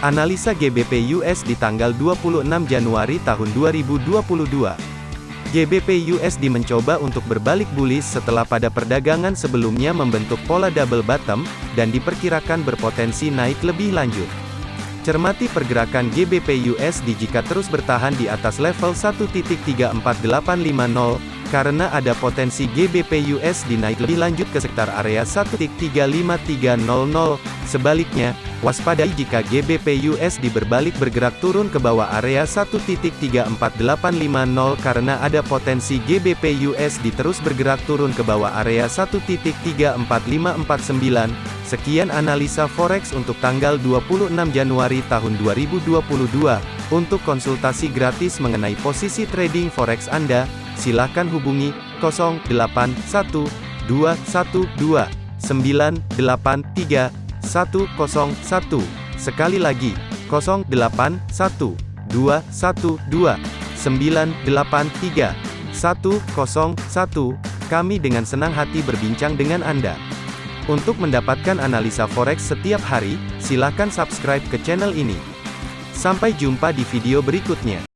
Analisa GBP USD tanggal 26 Januari tahun 2022. GBP USD mencoba untuk berbalik bullish setelah pada perdagangan sebelumnya membentuk pola double bottom, dan diperkirakan berpotensi naik lebih lanjut. Cermati pergerakan GBP USD jika terus bertahan di atas level 1.34850, karena ada potensi GBP USD naik lebih lanjut ke sekitar area 1.35300. Sebaliknya, waspadai jika GBP USD berbalik bergerak turun ke bawah area 1.34850 karena ada potensi GBP USD terus bergerak turun ke bawah area 1.34549. Sekian analisa forex untuk tanggal 26 Januari tahun 2022. Untuk konsultasi gratis mengenai posisi trading forex Anda, silakan hubungi 081212983101. Sekali lagi, 081212983101. Kami dengan senang hati berbincang dengan Anda. Untuk mendapatkan analisa forex setiap hari, silakan subscribe ke channel ini. Sampai jumpa di video berikutnya.